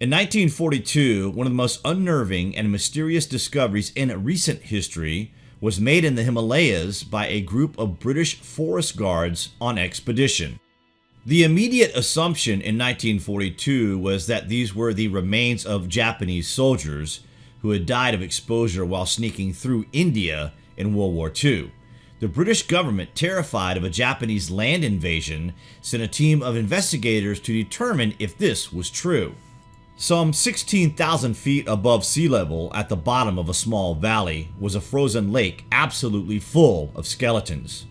In 1942, one of the most unnerving and mysterious discoveries in recent history was made in the Himalayas by a group of British forest guards on expedition. The immediate assumption in 1942 was that these were the remains of Japanese soldiers who had died of exposure while sneaking through India in World War II. The British government, terrified of a Japanese land invasion, sent a team of investigators to determine if this was true. Some 16,000 feet above sea level at the bottom of a small valley was a frozen lake absolutely full of skeletons.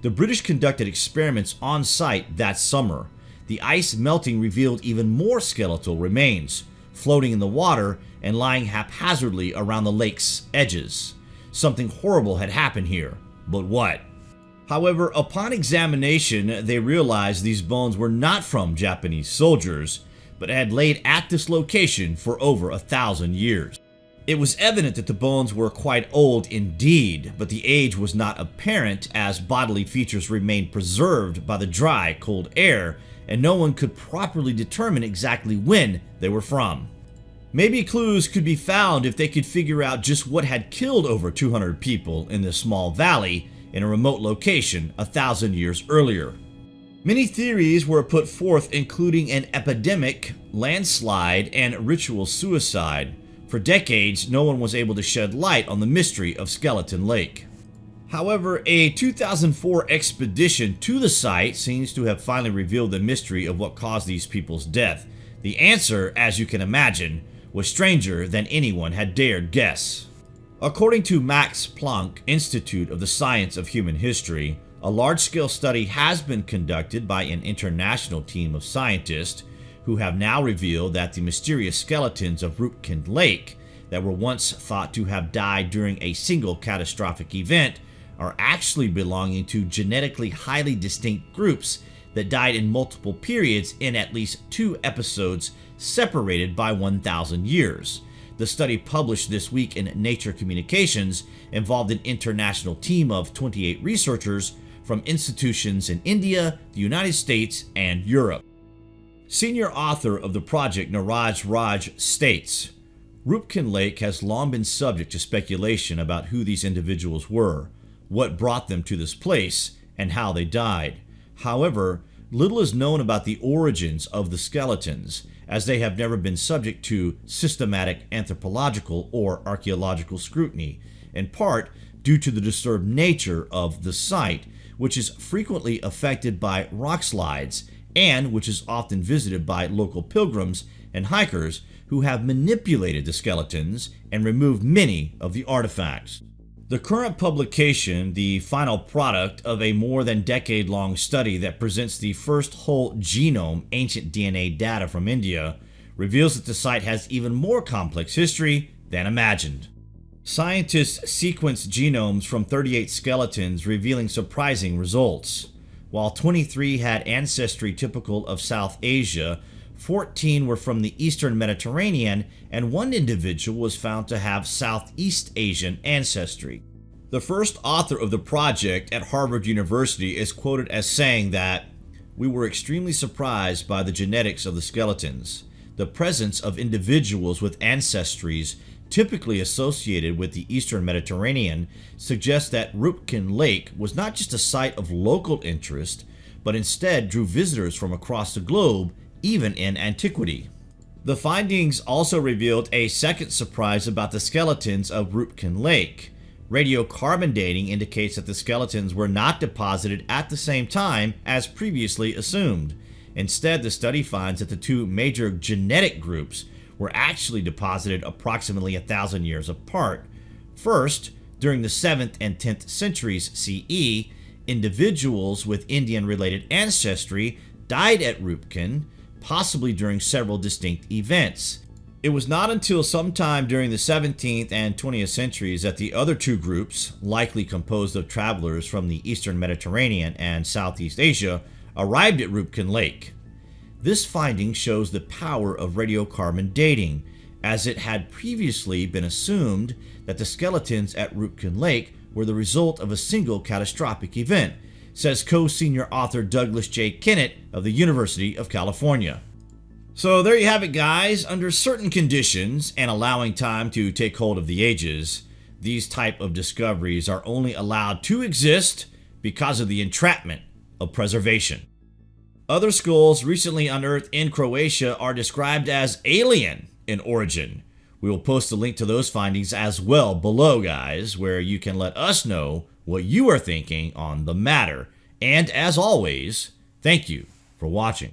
The British conducted experiments on site that summer. The ice melting revealed even more skeletal remains, floating in the water and lying haphazardly around the lake's edges. Something horrible had happened here, but what? However, upon examination, they realized these bones were not from Japanese soldiers, but had laid at this location for over a thousand years. It was evident that the bones were quite old indeed, but the age was not apparent as bodily features remained preserved by the dry, cold air, and no one could properly determine exactly when they were from. Maybe clues could be found if they could figure out just what had killed over 200 people in this small valley in a remote location a thousand years earlier. Many theories were put forth including an epidemic, landslide, and ritual suicide. For decades, no one was able to shed light on the mystery of Skeleton Lake. However, a 2004 expedition to the site seems to have finally revealed the mystery of what caused these people's death. The answer, as you can imagine, was stranger than anyone had dared guess. According to Max Planck Institute of the Science of Human History, a large-scale study has been conducted by an international team of scientists who have now revealed that the mysterious skeletons of Roopkund Lake that were once thought to have died during a single catastrophic event are actually belonging to genetically highly distinct groups that died in multiple periods in at least two episodes separated by 1,000 years. The study published this week in Nature Communications involved an international team of 28 researchers from institutions in India, the United States, and Europe. Senior author of the project Niraj Rai states, Roopkund Lake has long been subject to speculation about who these individuals were, what brought them to this place, and how they died. However, little is known about the origins of the skeletons, as they have never been subject to systematic anthropological or archaeological scrutiny, in part due to the disturbed nature of the site which is frequently affected by rock slides and which is often visited by local pilgrims and hikers who have manipulated the skeletons and removed many of the artifacts. The current publication, the final product of a more than decade-long study that presents the first whole genome ancient DNA data from India, reveals that the site has even more complex history than imagined. Scientists sequenced genomes from 38 skeletons revealing surprising results. While 23 had ancestry typical of South Asia, 14 were from the Eastern Mediterranean, and one individual was found to have Southeast Asian ancestry. The first author of the project at Harvard University is quoted as saying that, We were extremely surprised by the genetics of the skeletons. The presence of individuals with ancestries typically associated with the eastern Mediterranean, suggests that Roopkund Lake was not just a site of local interest, but instead drew visitors from across the globe, even in antiquity. The findings also revealed a second surprise about the skeletons of Roopkund Lake. Radiocarbon dating indicates that the skeletons were not deposited at the same time as previously assumed. Instead, the study finds that the two major genetic groups were actually deposited approximately a thousand years apart. First, during the 7th and 10th centuries CE, individuals with Indian-related ancestry died at Roopkund, possibly during several distinct events. It was not until sometime during the 17th and 20th centuries that the other two groups, likely composed of travelers from the eastern Mediterranean and Southeast Asia, arrived at Roopkund Lake. This finding shows the power of radiocarbon dating, as it had previously been assumed that the skeletons at Roopkund Lake were the result of a single catastrophic event, says co-senior author Douglas J. Kennett of the University of California. So there you have it guys, under certain conditions and allowing time to take hold of the ages, these type of discoveries are only allowed to exist because of the entrapment of preservation. Other skulls recently unearthed in Croatia are described as alien in origin. We will post a link to those findings as well below guys, where you can let us know what you are thinking on the matter. And as always, thank you for watching.